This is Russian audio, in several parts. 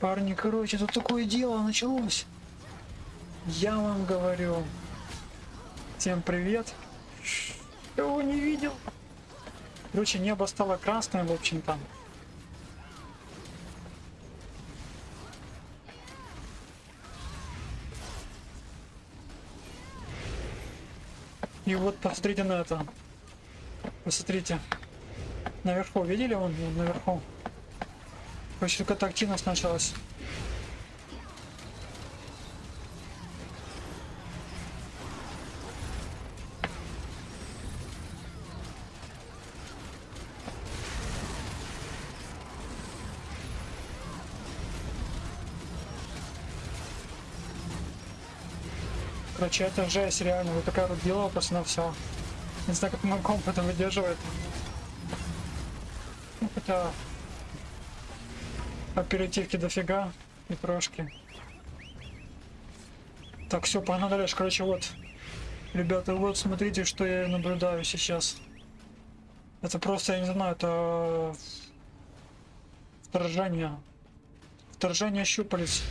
Парни, короче, тут такое дело началось. Я вам говорю. Всем привет. Кого не видел? Короче, небо стало красным, в общем-то. И вот посмотрите на это. Посмотрите. Наверху, видели он наверху? Короче, какая-то активность началась. Короче, это жесть, реально. Вот такая вот просто на все. Не знаю, как мой комп это выдерживает. Ну, хотя... Оперативки дофига и трошки. Так, все, погнали дальше. Короче, вот. Ребята, вот смотрите, что я наблюдаю сейчас. Это просто, я не знаю, это... Вторжение. Вторжение щупалец.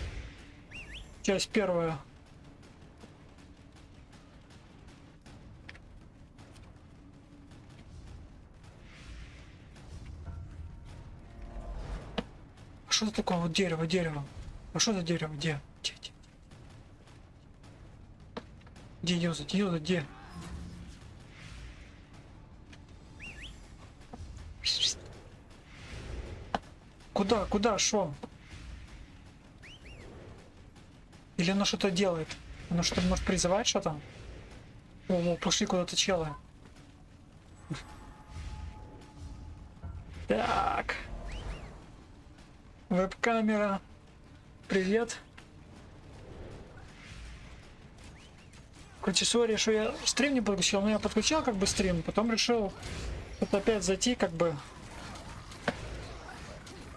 Часть первая. Что это такое? Вот дерево, дерево. А что за дерево? Где? Где, где? Где Юза? Где? Где? Куда? Куда? Шо? Или оно что-то делает? Оно что-то может призывать что-то? О, пошли куда-то челы. Веб-камера. Привет. Короче, сори, что я стрим не подключил, но я подключал как бы стрим, потом решил вот опять зайти как бы.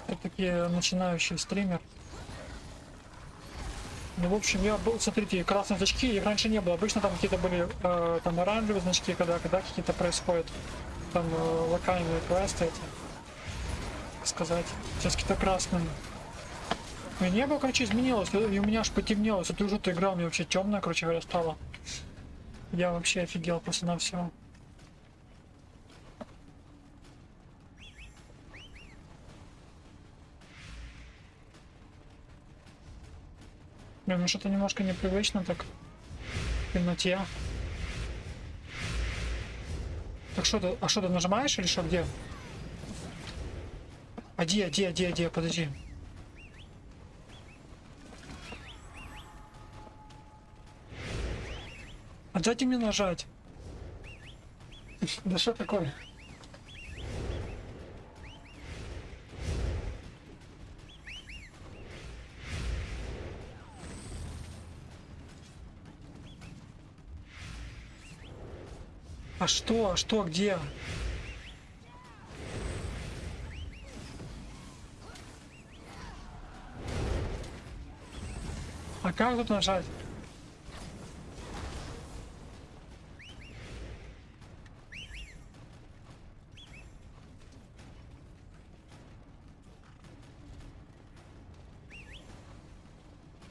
Все-таки начинающий стример. Ну, в общем, я был, смотрите, красные значки, их раньше не было. Обычно там какие-то были э, там оранжевые значки, когда, когда какие-то происходят там э, локальные квесты эти сказать. Сейчас какие-то красные. И небо, короче, изменилось, и у меня аж потемнело. Это уже ты играл, мне вообще темное, короче говоря, стало. Я вообще офигел просто на все. Блин, ну что-то немножко непривычно так в темноте. Так что ты, а что ты нажимаешь или что, где? А где, где, где, где, подожди. А дайте мне нажать. Да что такое? А что? А что? Где? Как тут нажать?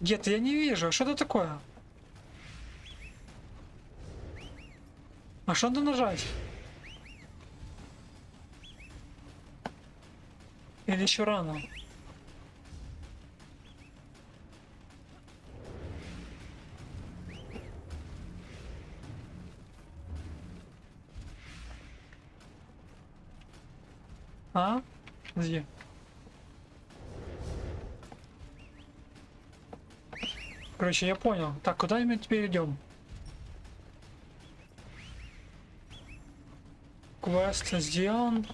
Где-то я не вижу. Что это такое? А что надо нажать? Или еще рано? А? Где? Короче, я понял. Так, куда мы теперь идем? Квест сделан.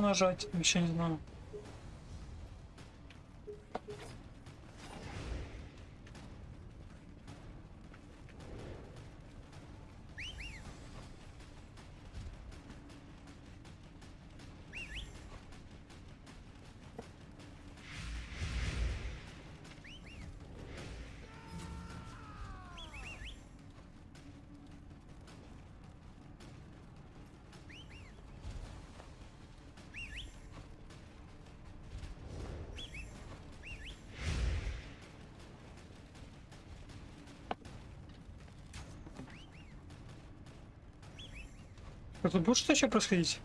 Нажать? Вообще не знаю. Тут будет что еще происходить?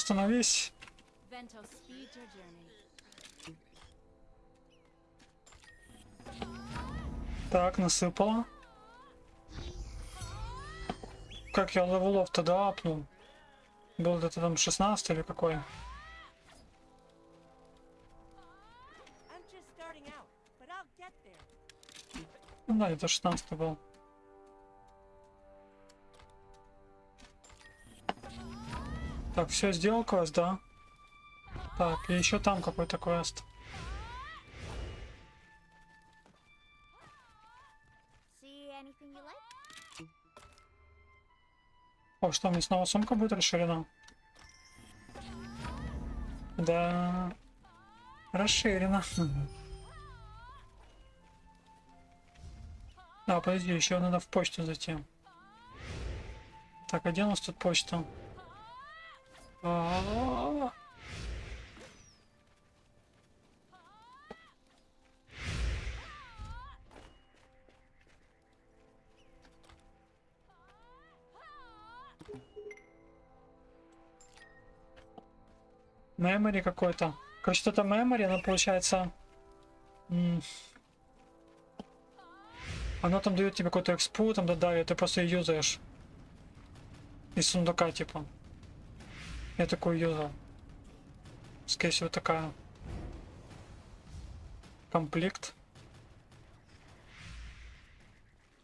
Остановись. Так, насыпала. Как я level ов тогда апнул? Был где-то там 16 или какой? Ну да, это 16 был. Так, все, сделал квест, да? Так, и еще там какой-то квест. О, что, мне снова сумка будет расширена? Да. Расширена. А, подожди, еще надо в почту зайти. Так, а где у нас тут почта? Memory какой-то. Короче, что-то memory, оно получается... м, Оно там дает тебе какой-то экспу, там да, ты просто ее юзаешь. Из сундука, типа. Я такую юзал. Скорее всего, такая. Комплект.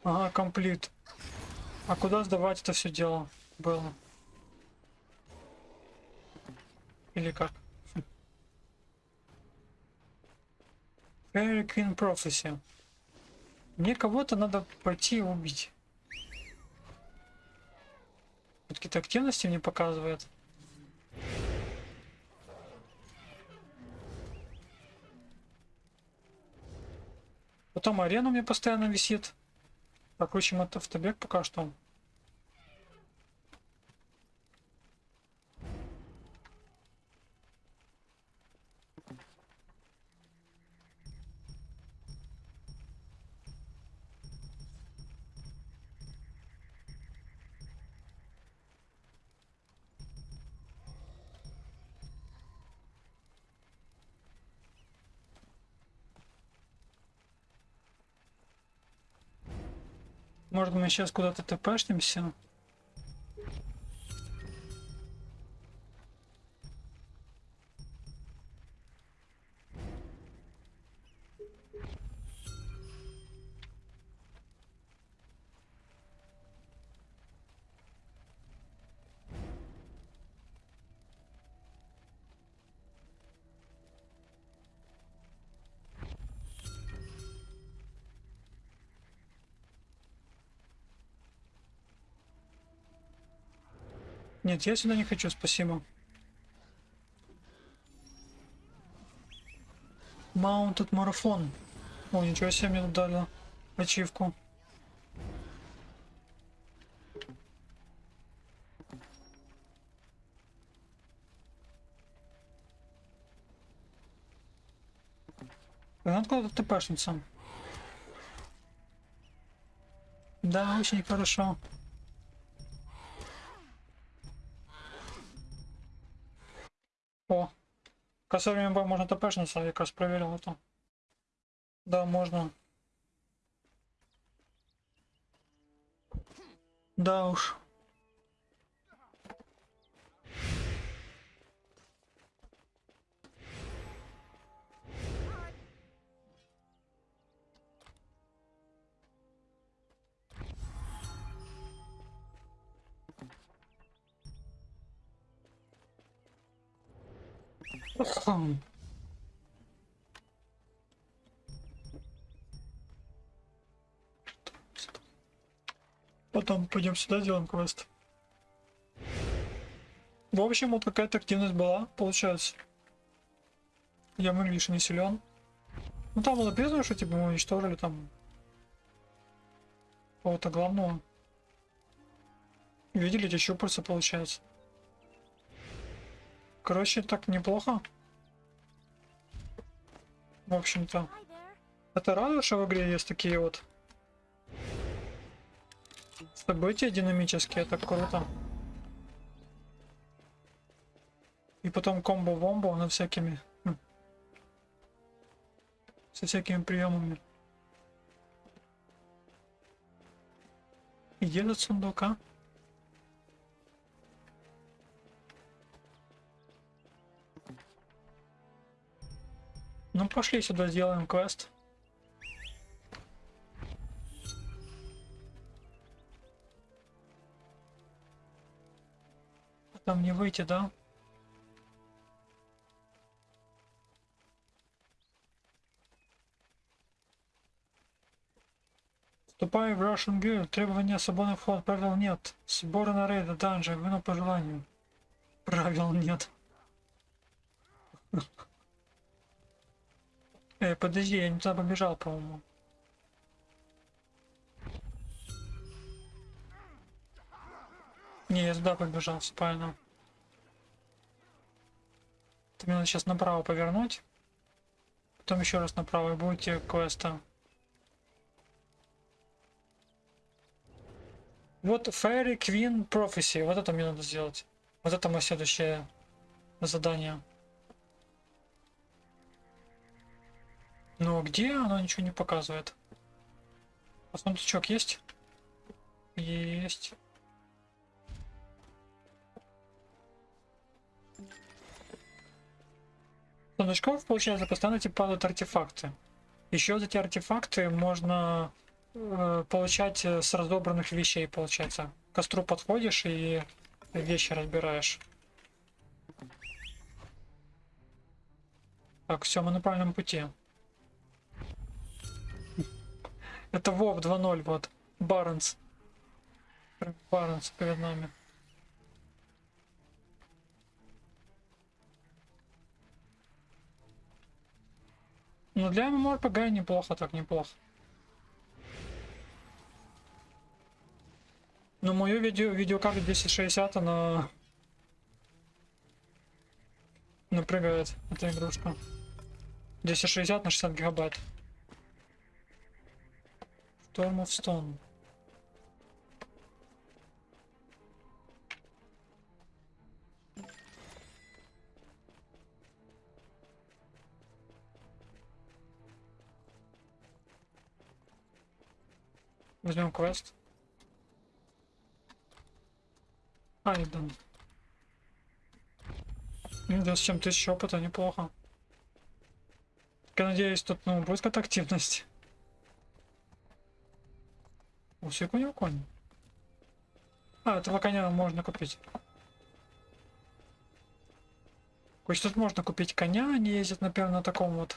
Ага, комплект. А куда сдавать это все дело было? Или как? Fairy Queen Prophecy. Мне кого-то надо пойти и убить. Какие-то активности мне показывает. Потом арена у меня постоянно висит. Покручим это автобег пока что. Может мы сейчас куда-то тпшнимся? Нет, я сюда не хочу, спасибо. Mounted марафон. О, ничего себе мне тут дали ачивку. Надо куда-то тпшница. Да, очень хорошо. О, косарем Б можно тпшница, я как раз проверил это. Да, можно. Да уж. Потом пойдем сюда, сделаем квест. В общем, вот какая-то активность была, получается. Я выглядишь не силен. Ну там было написано, что типа мы уничтожили там кого-то главного. Видели эти щупальца, получается. Короче, так неплохо. В общем-то. Это радует, что в игре есть такие вот события динамические, это круто. И потом комбо-вомбо на всякими... хм, Со всякими приемами. И где этот Ну пошли сюда, сделаем квест. Там не выйти, да? Вступай в Russian Guild. Требования свободный вход. Правил нет. Сборы на рейды, данжи. Вину по желанию. Правил нет. Эй, подожди, я не туда побежал, по-моему. Не, я сюда побежал, все правильно. Ты мне надо сейчас направо повернуть. Потом еще раз направо и будете квеста. Вот Fairy Queen Prophecy. Вот это мне надо сделать. Вот это мое следующее задание. Но где оно ничего не показывает? А сундучок есть? Есть. С Сундучков, получается, постоянно типа падают артефакты. Еще вот эти артефакты можно э, получать э, с разобранных вещей, получается. К костру подходишь и вещи разбираешь. Так, все, мы на правильном пути. Это Вов 2.0, вот. Барнс. Барнс перед нами. Ну для MMORPG неплохо, так неплохо. Но мою видео, видеокарту 260 она напрягает эта игрушка. 260 на 60 гигабайт. Storm of Stone. Возьмем квест. Айден. 27 тысяч опыта, неплохо. Я надеюсь, тут ну, будет какая-то активность. У всех у него конь. А, этого коня можно купить. Короче, тут можно купить коня, они ездят, например, на таком вот.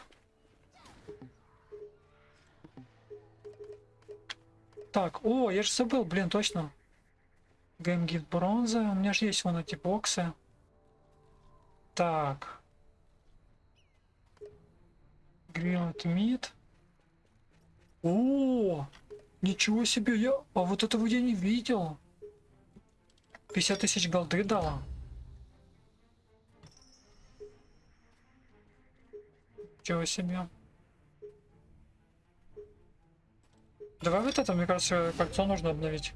Так, о, я же забыл, блин, точно. Геймгифт бронза, у меня же есть вон эти боксы. Так. Grilled meat. О, Ничего себе, я... А вот этого я не видел. 50 тысяч голды дала. Чего себе. Давай вот это, мне кажется, кольцо нужно обновить.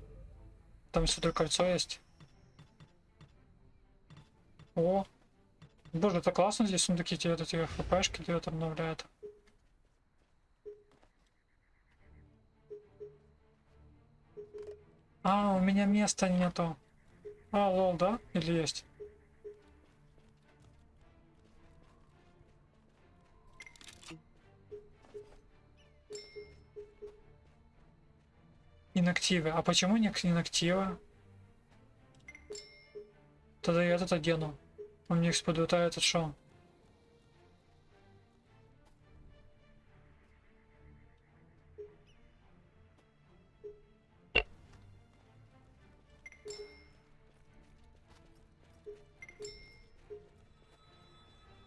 Там сюда кольцо есть. О. Боже, это классно, здесь сундуки тебе вот эти хпшки дают обновляют. А, у меня места нету. А, лол, да? Или есть? Инактивы. А почему не инактива? Тогда я этот одену. У них спадут, а этот шо?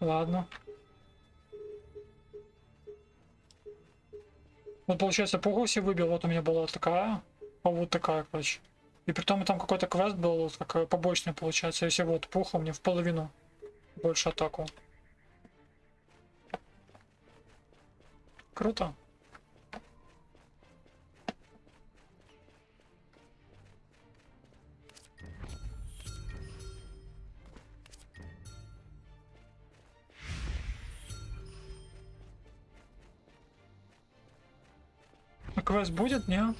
Ладно. Вот получается пугу себе выбил, вот у меня была такая, а вот такая, короче. И при том там какой-то квест был, как побочный получается, если вот пуха мне в половину больше атаку. Круто. Квест будет, не?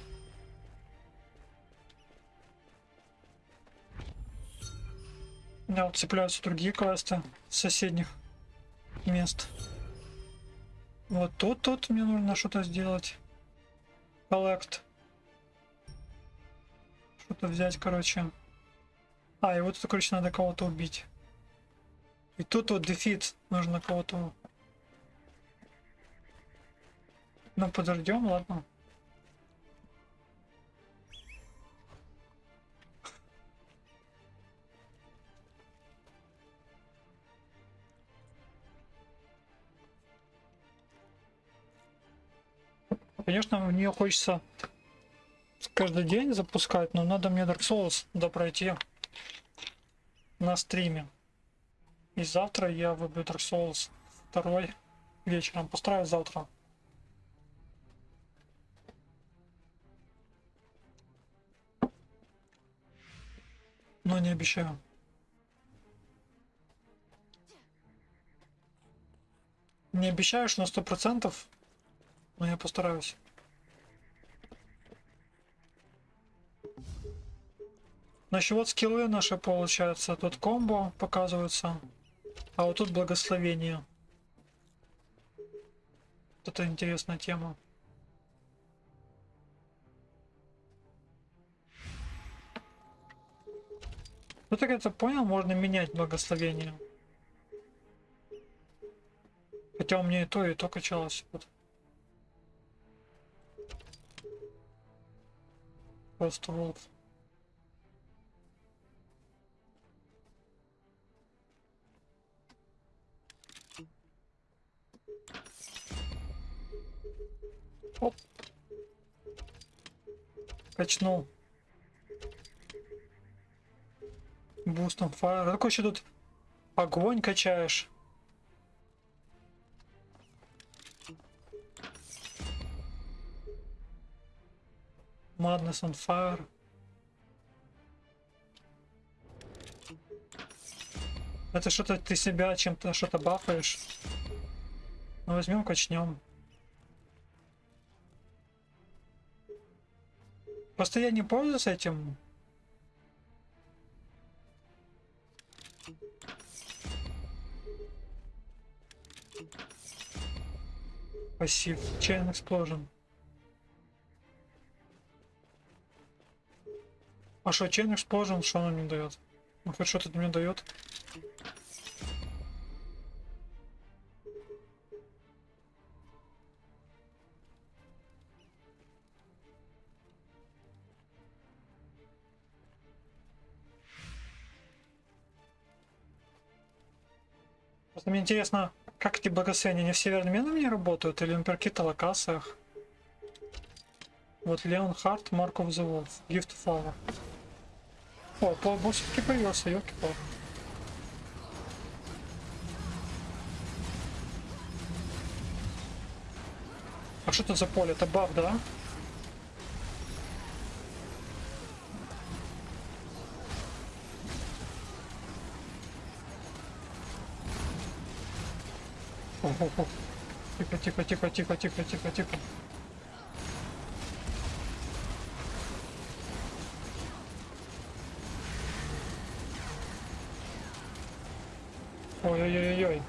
У меня вот цепляются другие квесты соседних мест. Вот тут, тут мне нужно что-то сделать. Collect. Что-то взять, короче. А, и вот тут, короче, надо кого-то убить. И тут вот дефит. Нужно кого-то... Ну, подождем, ладно. Конечно, в нее хочется каждый день запускать, но надо мне Dark Souls допройти на стриме. И завтра я выбью Dark Souls второй вечером. Постараюсь завтра. Но не обещаю. Не обещаю, что на сто процентов но я постараюсь. Значит, вот скиллы наши, получается, тут комбо показываются, а вот тут благословение. Это интересная тема. Ну так это понял, можно менять благословение. Хотя у меня и то, и то качалось. Вот. Просто Wolf. Оп. Качнул. Бустом фаер. Какой еще тут огонь качаешь? Madness on Fire. Это что-то ты себя чем-то что-то бафаешь. Ну возьмем, качнем. Просто я не пользуюсь этим. Пассив. Chain Explosion. А что, Chain Explosion, что он мне дает? Ну хоть что-то мне дает. Просто мне интересно, как эти благословения, они все одновременно мне работают или на каких-то локациях? Вот Леон Харт, Марк of the Wolf, Gift. О, полубог все-таки появился, елки-палки. А что это за поле? Это баф, да? Тихо, тихо, тихо, тихо, тихо, тихо, тихо. Ой-ой-ой-ой.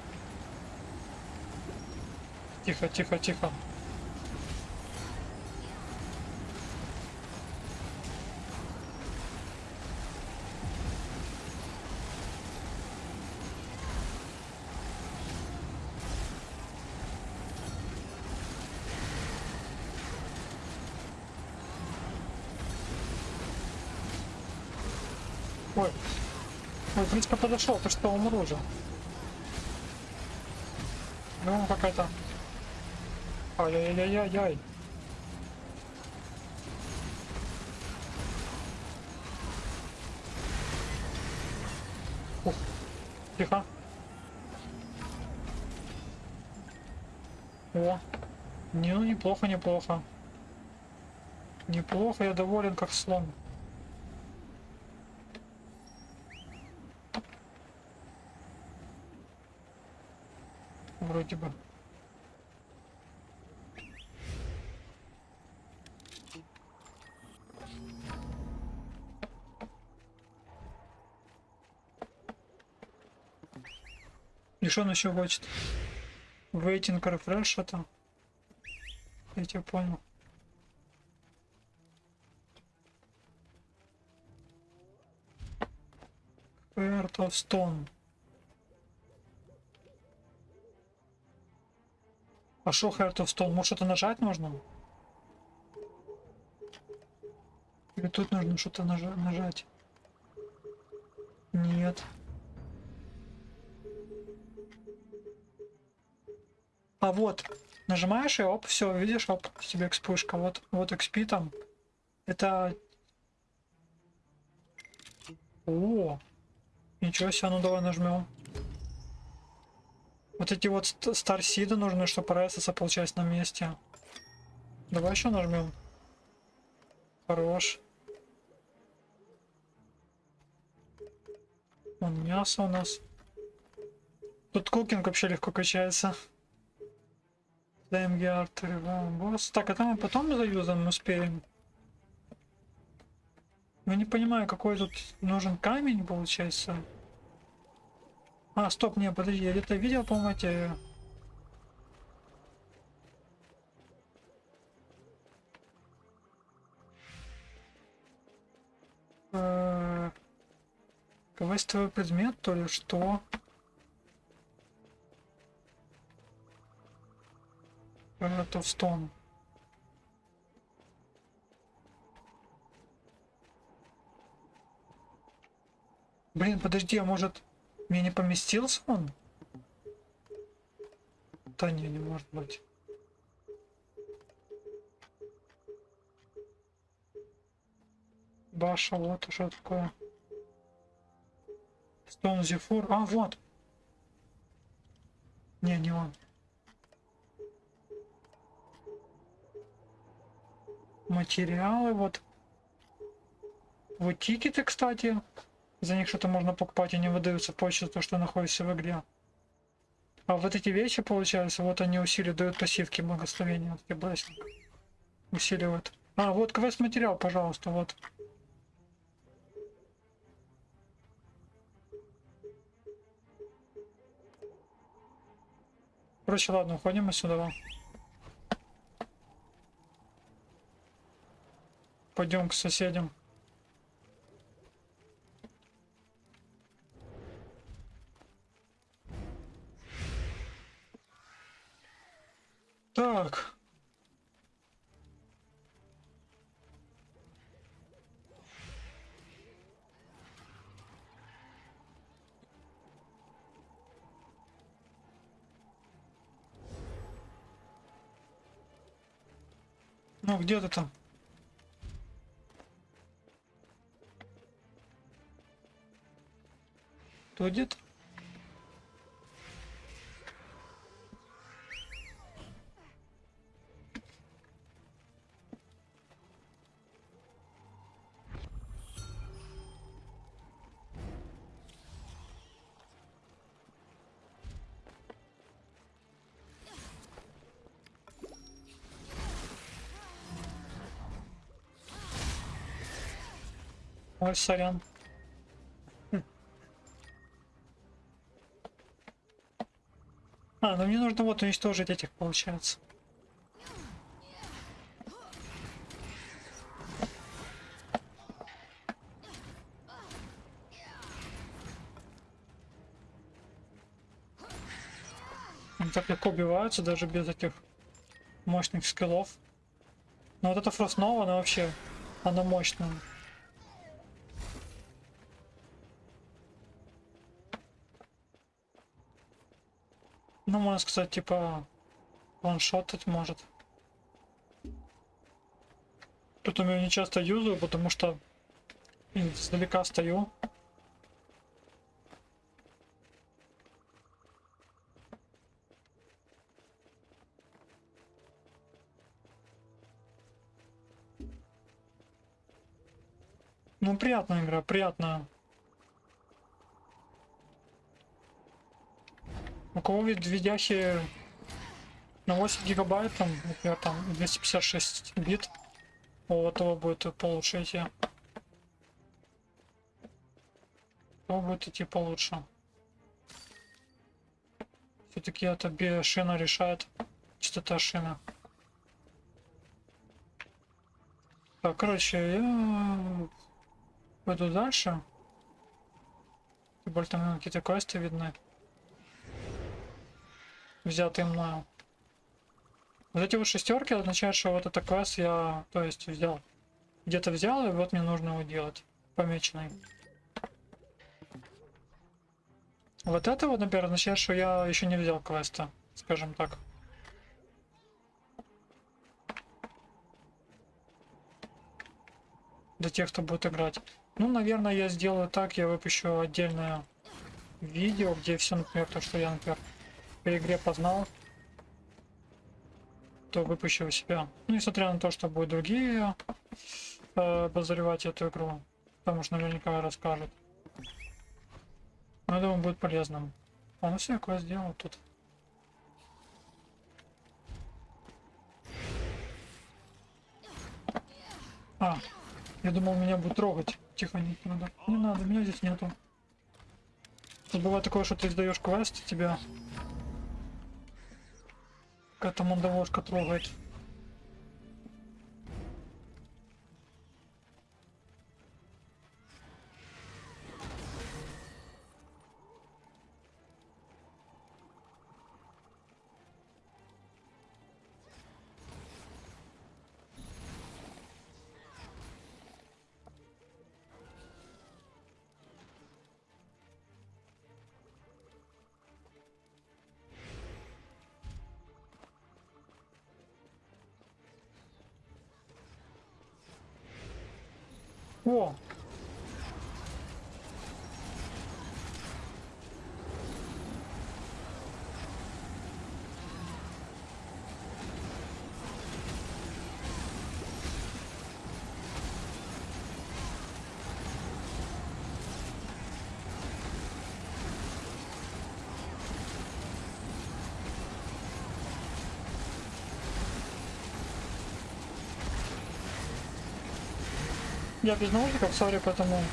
Тихо, тихо, тихо. Ой. Ой, в принципе, подошел, ты что, умру уже. Ну, какая-то... Ай-яй-яй-яй-яй. Ух, тихо. О, не, ну неплохо, неплохо. Неплохо, я доволен как слон. Бы. И что он еще хочет? Waiting refresh что-то? Я тебя понял. Heart of Stone. А шо Heart of Stone? Может что-то нажать нужно? Или тут нужно что-то нажа- нажать? Нет. А вот, нажимаешь и оп, все, видишь, оп, тебе экспышка. Вот, вот XP там. Это... О, ничего себе, ну давай нажмем. Вот эти вот ст- старсиды нужны, чтобы РСС получать на месте. Давай еще нажмем. Хорош. Вон мясо у нас. Тут кукинг вообще легко качается. ДМГ артеры, босс. Так, а там мы потом заюзаем успеем. Я не понимаю, какой тут нужен камень, получается. А, стоп, не, подожди, я где-то видел, по-моему, эти... Э, Квестовый предмет, то ли что? Это в стон. Блин, подожди, а может мне не поместился он? Да не, не может быть. Баша, вот что такое. Стон Зефур. А, вот. Не, не он. Материалы, вот. Вот тикеты, кстати. За них что-то можно покупать, они выдаются позже, то, что находится в игре. А вот эти вещи, получается, вот они усиливают, дают пассивки благословения. Вот эти блессинг. Усиливают. А, вот квест материал, пожалуйста, вот. Короче, ладно, уходим отсюда. Пойдем к соседям. Так. Ну, где ты там? Кто где-то? Ой, сорян. Хм. А, ну мне нужно вот уничтожить этих, получается. Они так легко убиваются, даже без этих мощных скиллов. Но вот эта Фростнова, она вообще, она мощная. Ну, можно сказать, типа, ваншотать может. Тут меня не часто юзаю, потому что издалека стою. Ну, приятная игра, приятная. У кого вид видяхи на 8 гигабайт, там, например, там 256 бит, у этого будет получше идти. У будет идти получше. Все-таки это шина решает. Частота шины. Так, короче, я пойду дальше. Тем более там какие-то квесты видны. Взятые мною. Вот эти вот шестерки означают, что вот это квест я, то есть, взял. Где-то взял, и вот мне нужно его делать. Помеченный. Вот это вот, например, означает, что я еще не взял квеста, скажем так. Для тех, кто будет играть. Ну, наверное, я сделаю так, я выпущу отдельное видео, где все, например, то, что я, например, по игре познал, то выпущу себя. Ну, несмотря на то, что будут другие э, обозревать эту игру, потому что наверняка расскажут. Но я думаю, будет полезным. А, ну все, я квест сделал тут. А, я думал, меня будут трогать. Тихо, не надо. Не надо, меня здесь нету. Тут бывает такое, что ты издаешь квест, тебя какая-то мандавошка трогает. Я без наушников, сори, поэтому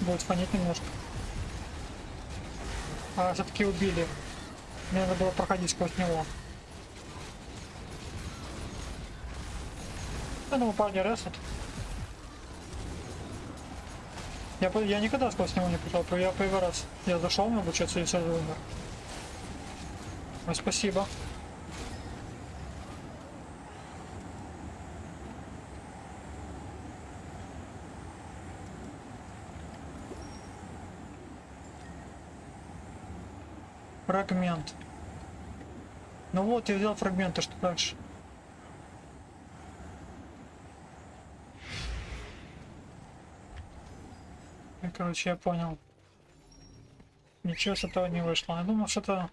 будет фонить немножко. А все-таки убили. Мне надо было проходить сквозь него. Я думаю, парни ресет. Я, я никогда сквозь него не прошел, я первый раз. Я зашел обучаться и сразу умер. Ой, спасибо. Фрагмент. Ну вот, я взял фрагменты, что дальше? И, короче, я понял. Ничего с этого не вышло. Я думал, что это...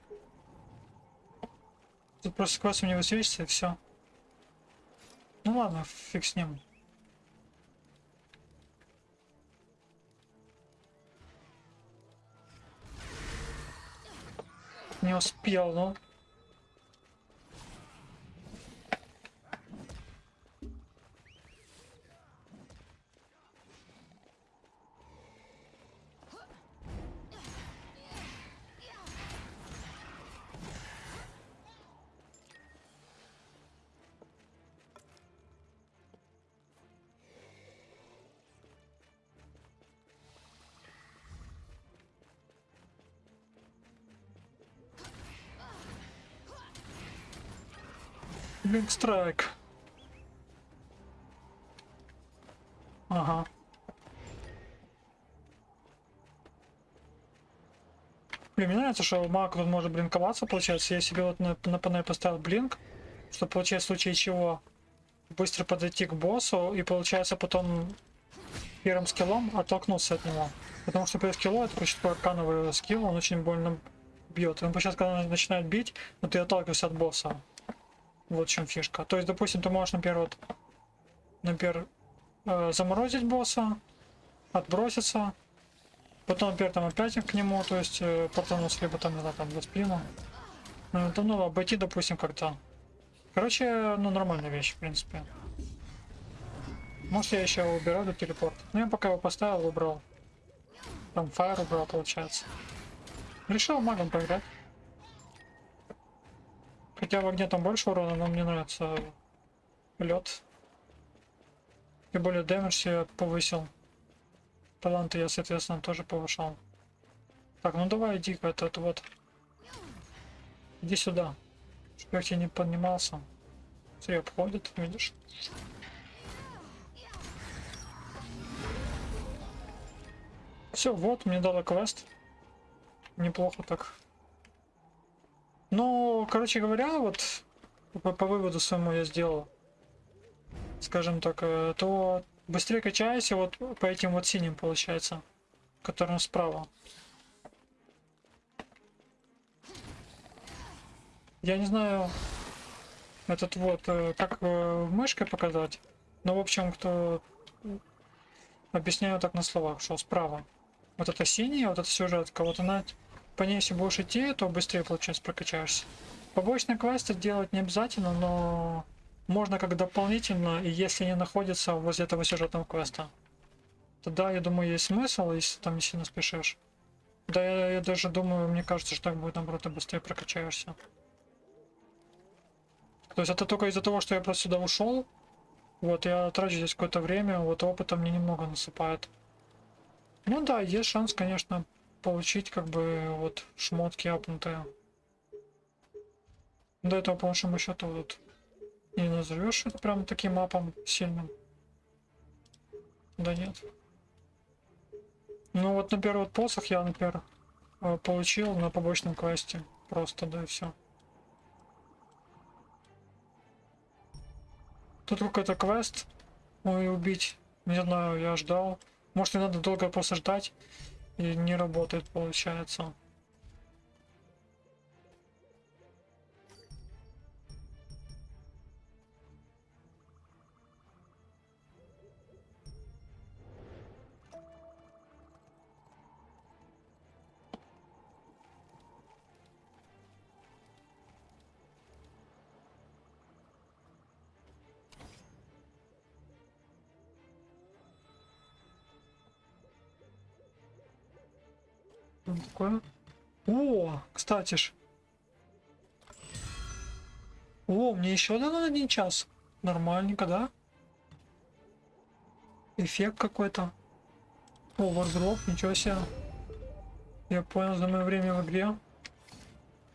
Тут просто квест мне высвечивается и все. Ну ладно, фиг с ним. Не успел, ну. Блинк страйк. Ага. Блин, мне нравится, что маг тут может блинковаться, получается. Я себе вот на, на панель поставил блинк, чтобы, получается, в случае чего быстро подойти к боссу и, получается, потом первым скиллом оттолкнуться от него. Потому что первый скилл это почти такой аркановый скилл, он очень больно бьет. Он сейчас, когда начинает бить, но ты отталкиваешься от босса. Вот в чем фишка. То есть, допустим, ты можешь, например, вот, например, э, заморозить босса, отброситься, потом, например, там опять к нему, то есть, э, портануться, либо там, не там, за спину. Ну, это, ну, обойти, допустим, как-то. Короче, ну, нормальная вещь, в принципе. Может, я еще убираю до телепорт. Ну, я пока его поставил, убрал. Там фаер убрал, получается. Решил магом поиграть. Хотя в огне там больше урона, но мне нравится лед. И более дэмэдж я повысил. Таланты я, соответственно, тоже повышал. Так, ну давай иди этот вот. Иди сюда. Чтоб я к не поднимался. Смотри, обходит, видишь? Все, вот, мне дала квест. Неплохо так. Ну, короче говоря, вот по, по выводу своему я сделал, скажем так, э, то быстрее качайся вот по этим вот синим получается, которым справа. Я не знаю, этот вот, э, как э, мышкой показать, но в общем, кто объясняю так на словах, что справа. Вот это синяя, вот эта сюжетка, вот она по ней если будешь идти, то быстрее, получается, прокачаешься. Побочные квесты делать не обязательно, но можно как дополнительно, и если не находится возле этого сюжетного квеста. Тогда, я думаю, есть смысл, если там не сильно спешишь. Да, я, я даже думаю, мне кажется, что так будет, наоборот, ты быстрее прокачаешься. То есть это только из-за того, что я просто сюда ушел. Вот, я трачу здесь какое-то время, вот опыта мне немного насыпает. Ну да, есть шанс, конечно, получить как бы вот шмотки апнутые. До этого, по большому счету, вот не назовешь это прям таким мапом сильным. Да нет. Ну вот, например, вот посох я, например, э, получил на побочном квесте. Просто, да и все. Тут какой-то квест. Ой, убить. Не знаю, я ждал. Может, не надо долго просто ждать. И не работает, получается. Что такое? О, кстати ж. О, мне еще дано один час. Нормальненько, да? Эффект какой-то. О, вардроп, ничего себе. Я понял за мое время в игре.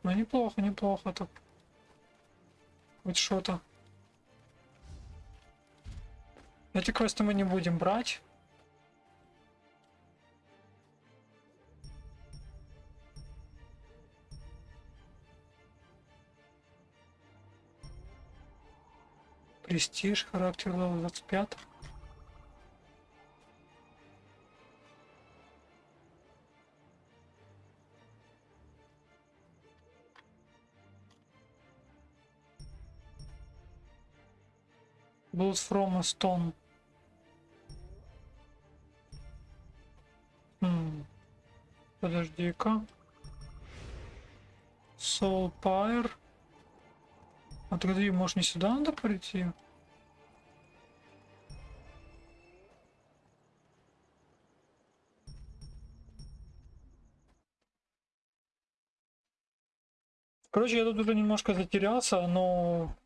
Ну неплохо, неплохо так. Хоть что-то. Эти квесты мы не будем брать. Престиж, характер левел 25. Blood from a stone. Хм. Подожди-ка. Soul Pyre. А тогда может не сюда надо прийти? Короче, я тут уже немножко затерялся, но...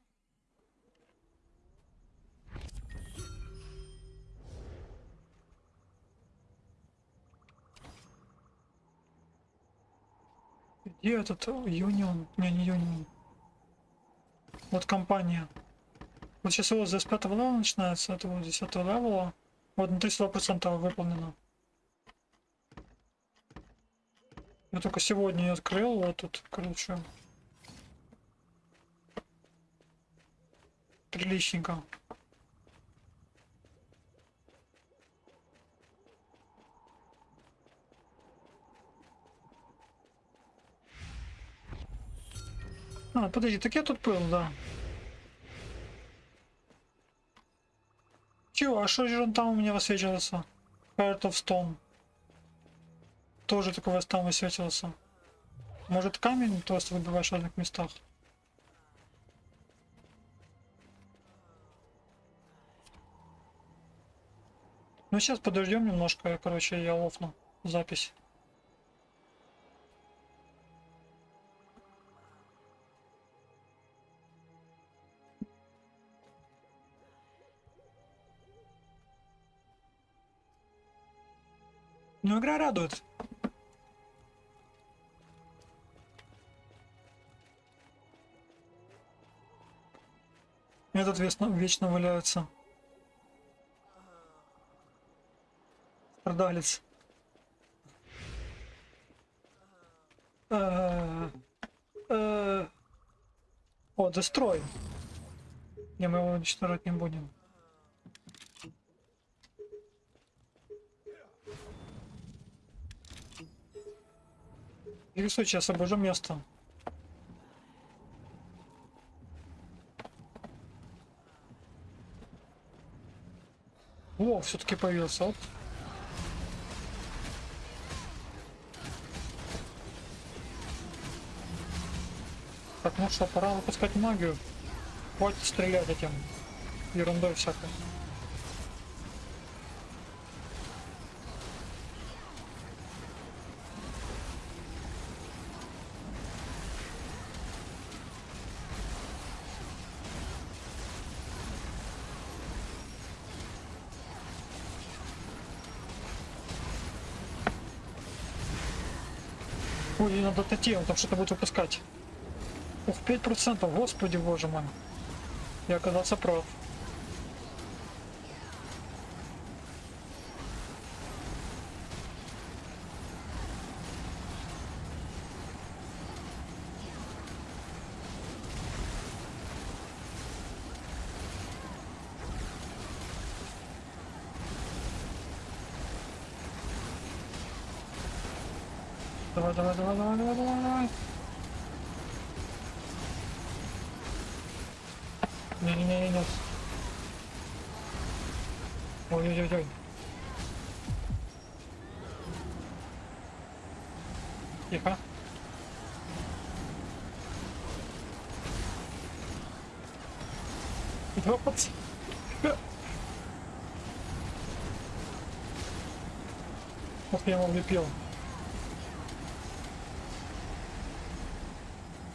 Где этот Union? Не, не Union. Вот компания. Вот сейчас его с 25 level а начинается, это вот 10 level а. Вот на 32% выполнено. Я только сегодня ее открыл, вот тут, короче. Приличненько. А, подожди, так я тут был, да. Чего, а что же он там у меня высвечивался? Heart of Stone. Тоже такой там высветился. Может камень просто выбиваешь в разных местах? Ну сейчас подождем немножко, короче, я лофну запись. Ну игра радует. Этот вечно, вечно валяется. Страдалец. Э, э. О, дестрой. Не, мы его уничтожать не будем. Рисуй, сейчас обожу место. О, все-таки появился. Оп. Так, ну что, пора выпускать магию. Хватит стрелять этим ерундой всякой. Ой, надо отойти, он там что-то будет выпускать. Ух, 5%, господи боже мой. Я оказался прав. Давай, давай, давай, давай, давай, давай, давай. Не-не-не, нет. Ой-ой-ой-ой. Тихо. Вот. Ох, я его влепил.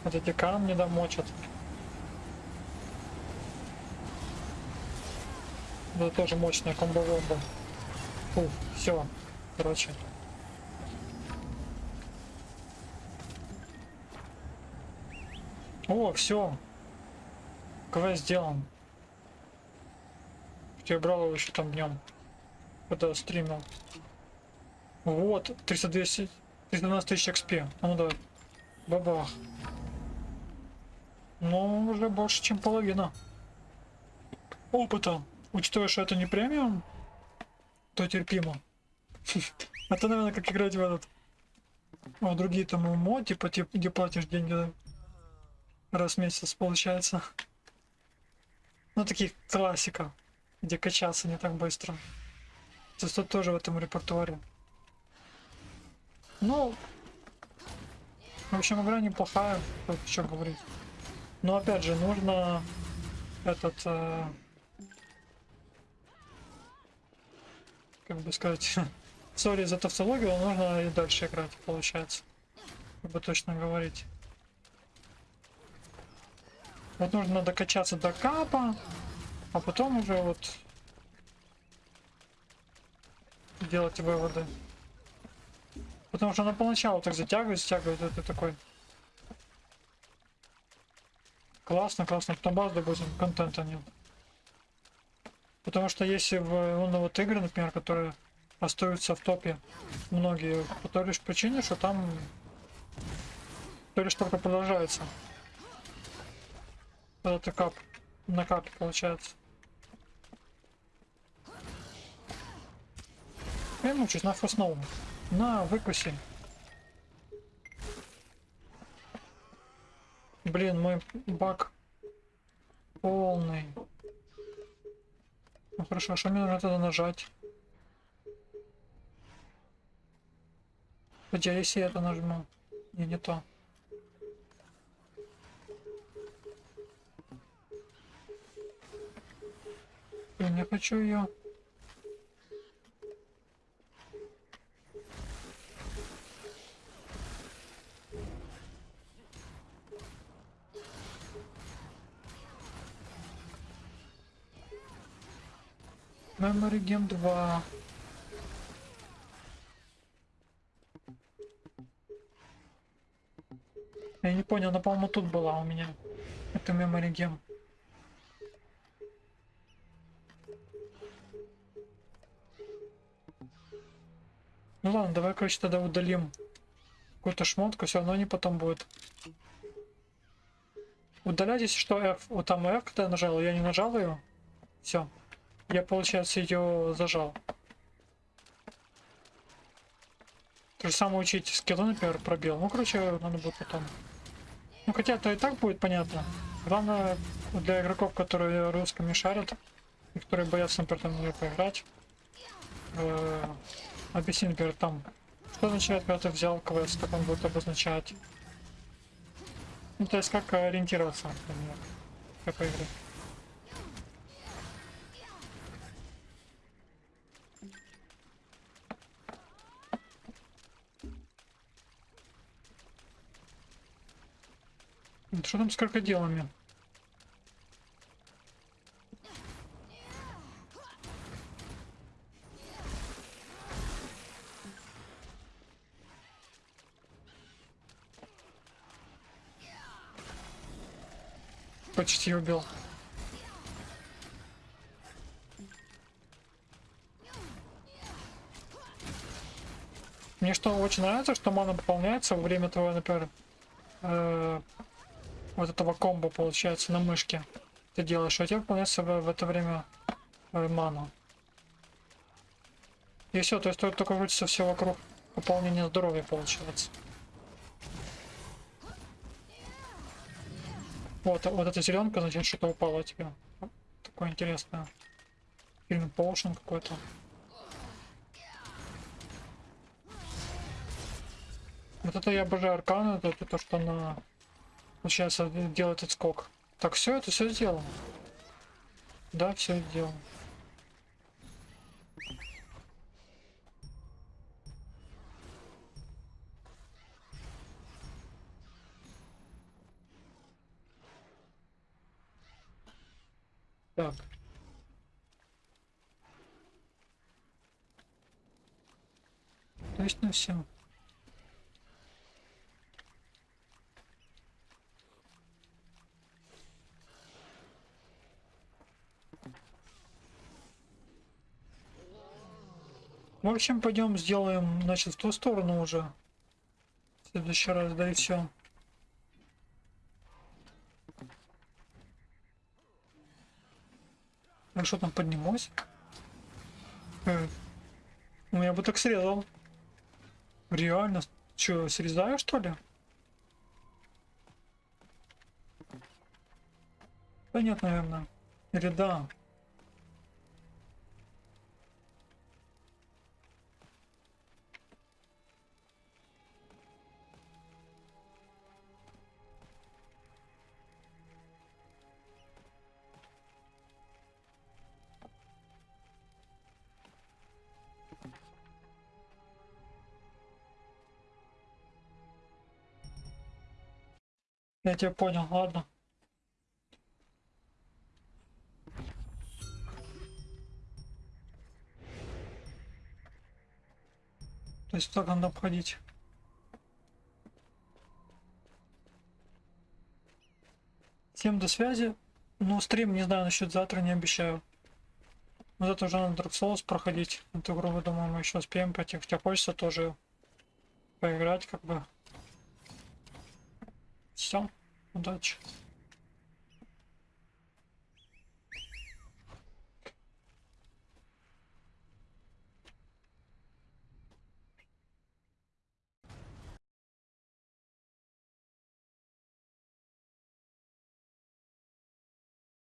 Вот эти камни домочат. Это тоже мощная комбо-вомба. Фу, все. Короче. О, все. Квест сделан. Я брал еще там днем. Когда стримил. Вот, 300 200 312 тысяч XP. Ну давай. Бабах. Ну, уже больше, чем половина. Опыта. Учитывая, что это не премиум, то терпимо. Это, наверное, как играть в этот... А другие там ММО, типа, типа, где платишь деньги раз в месяц, получается. Ну, таких классика, где качаться не так быстро. То есть тут тоже в этом репертуаре. Ну, в общем, игра неплохая, что говорить. Но опять же, нужно этот... Э, как бы сказать... Сори за тавтологию, но нужно и дальше играть, получается. Как бы точно говорить. Вот нужно докачаться до капа, а потом уже вот делать выводы. Потому что она поначалу так затягивает, затягивает, это такой Классно, классно. Потом баз допустим, контента нет. Потому что если в ну, вот игры, например, которые остаются в топе многие по той лишь причине, что там то лишь только продолжается. Это кап на капе получается. Я мучусь на фоснову. На, выкуси. Блин, мой баг полный. Ну хорошо, а что мне надо тогда нажать? Где, если я это нажму? Не, не то. Я не хочу ее. Memory Game 2. Я не понял, она, по-моему, тут была у меня. Это Memory Game. Ну ладно, давай, короче, тогда удалим какую-то шмотку, все равно они потом будет. Удалять, если что, F. Вот там F, когда я нажал, я не нажал ее. Все. Я, получается, ее зажал. То же самое учить скиллы, например, пробел. Ну, короче, надо будет потом. Ну, хотя это и так будет понятно. Главное, для игроков, которые русскими шарят, и которые боятся, например, там ее поиграть, э, объясни, например, там, что означает, когда ты взял квест, как он будет обозначать. Ну, то есть, как ориентироваться, например, в какой. Что там с крокодилами? Почти убил. Мне что очень нравится, что мана пополняется во время твоего, например, э, вот этого комбо получается на мышке. Ты делаешь, у тебя выполняется в, в это время э, мана. И все, то есть только, только крутится все вокруг пополнения здоровья получается. Вот, вот эта зеленка, значит, что-то упало тебе. Такое интересное. Фильм Potion какой-то. Вот это я обожаю арканы, это то, что она получается делает отскок. Так, все, это все сделано. Да, все сделано. Так. Точно все. В общем, пойдем сделаем, значит, в ту сторону уже. В следующий раз, да и все. А что там поднимусь? Э, ну я бы так срезал. Реально? Че, срезаю что ли? Да нет, наверное. Или да. Я тебя понял, ладно. То есть так надо обходить. Всем до связи. Ну, стрим, не знаю, насчет завтра не обещаю. Но зато уже на Dark Souls проходить. Эту игру, думаю, мы еще успеем пойти. Хотя хочется тоже поиграть, как бы. Все. Удачи.